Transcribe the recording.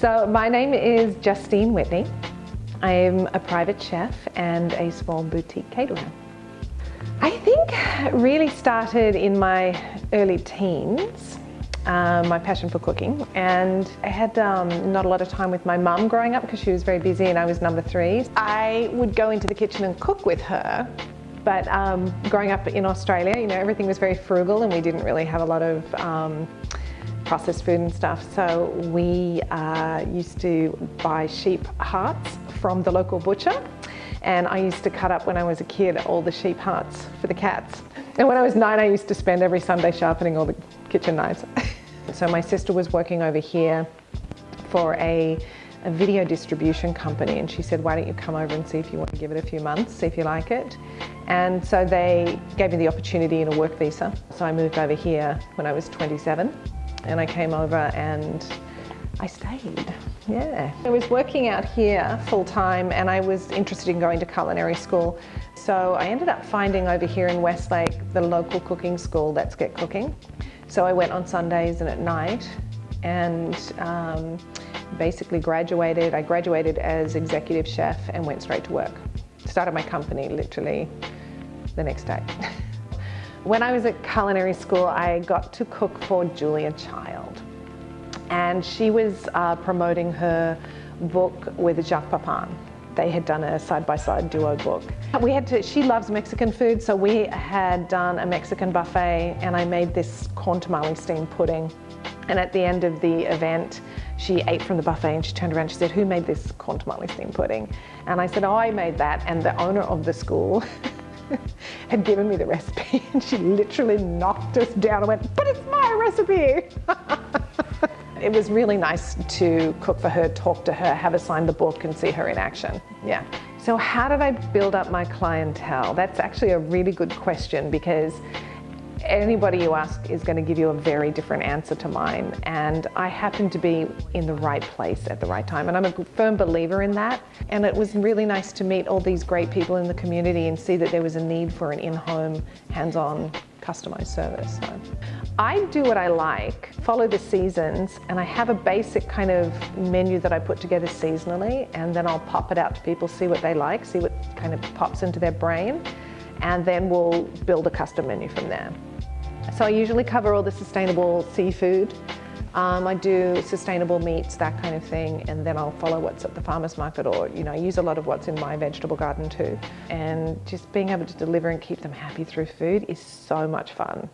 So my name is Justine Whitney. I'm a private chef and a small boutique caterer. I think really started in my early teens, um, my passion for cooking. And I had um, not a lot of time with my mum growing up because she was very busy and I was number three. I would go into the kitchen and cook with her. But um, growing up in Australia, you know, everything was very frugal and we didn't really have a lot of um, processed food and stuff. So we uh, used to buy sheep hearts from the local butcher and I used to cut up when I was a kid all the sheep hearts for the cats. And when I was nine, I used to spend every Sunday sharpening all the kitchen knives. so my sister was working over here for a, a, video distribution company and she said, why don't you come over and see if you want to give it a few months, see if you like it. And so they gave me the opportunity in a work visa. So I moved over here when I was 27 and I came over and I stayed, yeah. I was working out here full time and I was interested in going to culinary school. So I ended up finding over here in Westlake the local cooking school, Let's Get Cooking. So I went on Sundays and at night and um, basically graduated. I graduated as executive chef and went straight to work. Started my company literally the next day. when I was at culinary school, I got to cook for Julia Child and she was uh, promoting her book with Jacques Pepin. They had done a side-by-side -side duo book. We had to, she loves Mexican food, so we had done a Mexican buffet and I made this corn tamale steamed pudding. And at the end of the event, she ate from the buffet and she turned around and she said, who made this corn tamale steamed pudding? And I said, oh, I made that. And the owner of the school had given me the recipe and she literally knocked us down and went, but it's my recipe. It was really nice to cook for her, talk to her, have her sign the book and see her in action. Yeah. So how did I build up my clientele? That's actually a really good question because anybody you ask is going to give you a very different answer to mine and I happened to be in the right place at the right time and I'm a firm believer in that and it was really nice to meet all these great people in the community and see that there was a need for an in-home hands-on customized service. So I do what I like, follow the seasons, and I have a basic kind of menu that I put together seasonally, and then I'll pop it out to people, see what they like, see what kind of pops into their brain, and then we'll build a custom menu from there. So I usually cover all the sustainable seafood, um, I do sustainable meats, that kind of thing, and then I'll follow what's at the farmer's market or, you know, I use a lot of what's in my vegetable garden too. And just being able to deliver and keep them happy through food is so much fun.